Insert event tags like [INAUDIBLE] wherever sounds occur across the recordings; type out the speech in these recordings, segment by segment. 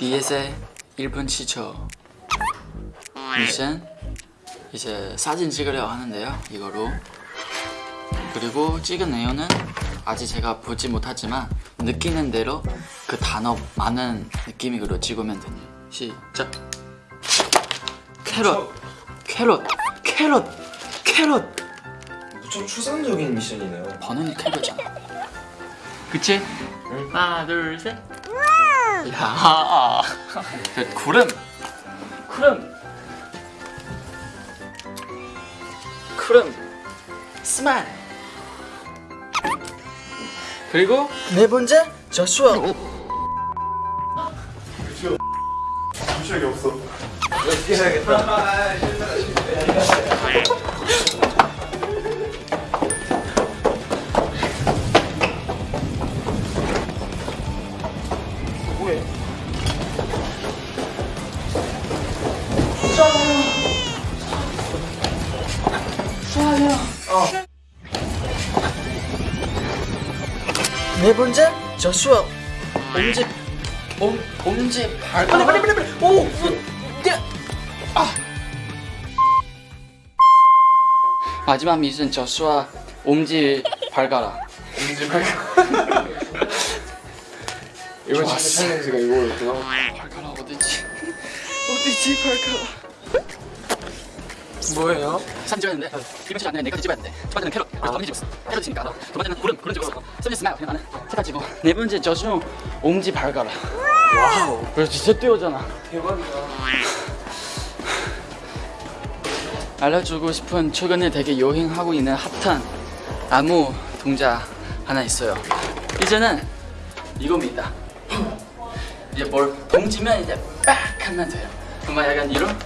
BS의 1분 시초 미션? 이제 사진 찍으려 하는데요 이거로. 그리고 찍은 내용은 아직 제가 보지 못하지만 느끼는 대로 그 단어 많은 느낌으로 찍으면 돼요. 시작. 캐럿. 캐럿. 캐럿. 캐럿. 무척 추상적인 미션이네요. 번호는 캐럿잖아 그치? 하나 둘셋 야그 구름. 구름. 구름. 스마일. 그리고? 네 번째 저슈아. 주식이 없어. 어떻게 해야겠다. 네 번째 조슈아. 엄지 엄 엄지 발 빨리 빨리 빨리 빨리. 오 아. 마지막 미션 조슈아 엄지 발가락. 엄지 발가락. 이거 진짜 challenge가 이거였구나. 발가락 어디지? 어디지 발가락 뭐예요? 사진 이번 시간 안에 네 가지 찍어야 돼. 첫 번째는 캐럿, 그래서 엄지 찍었어. 캐럿 찍으니까. 두 번째는 구름, 구름 찍었어. 세 번째 smile, 그냥 나는 세 가지 찍고. 네 번째 저중 엄지 발가락. Wow. 그래서 진짜 뛰어잖아. 대박이다. 알려주고 싶은 최근에 되게 유행하고 있는 핫한 나무 동작 하나 있어요. 이제는 이겁니다. 이제 뭘 던지면 이제 빡 하면 돼요. 정말 약간 이런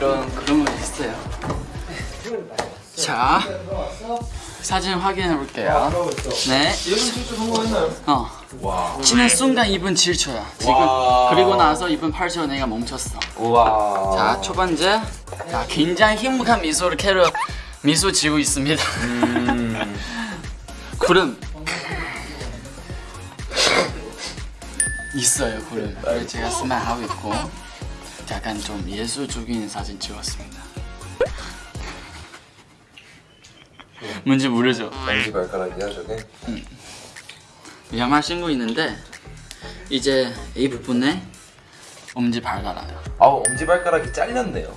그런 그런 거 있어요. 자 사진 확인해 볼게요. 네. 어. 와. 치는 순간 2분 7초야. 지금 와. 그리고 나서 2분 8초 내가 멈췄어. 우와. 자, 첫 번째. 자, 굉장히 행복한 미소를 캐럿 미소 지고 있습니다. 음. 구름. 있어요, 구름. 그래서 제가 smile 하고 있고 약간 좀 예술적인 사진 찍었습니다. 뭔지 모르죠? 엄지 발가락이야 저게? 양말 신고 있는데 이제 이 부분에 엄지 발가락. 아우 엄지 발가락이 잘렸네요.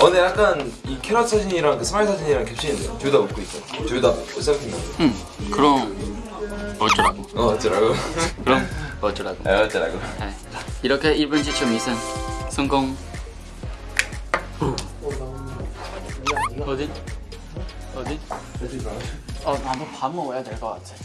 어, 근데 약간 이 캐럿 사진이랑 그 smile 사진이랑 겹치는데요. 둘다 웃고 있어. 둘다 selfie인가? 응. 그럼 어쩌라고? 어 어쩌라고? [LAUGHS] 그럼 어쩌라고? 아 어쩌라고? 네. 이렇게 1분 지초 미션 성공. 어디? 어디? 어, 나도 밥 먹어야 될 것 같아.